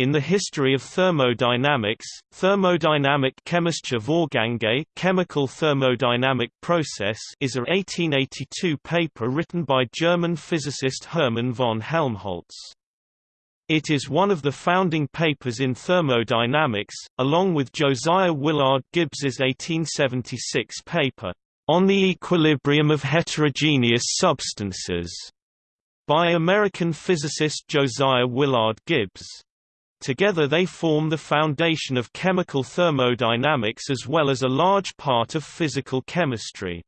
In the history of thermodynamics, Thermodynamik chemischer Vorgänge chemical thermodynamic process is a 1882 paper written by German physicist Hermann von Helmholtz. It is one of the founding papers in thermodynamics, along with Josiah Willard Gibbs's 1876 paper, On the Equilibrium of Heterogeneous Substances, by American physicist Josiah Willard Gibbs. Together they form the foundation of chemical thermodynamics as well as a large part of physical chemistry.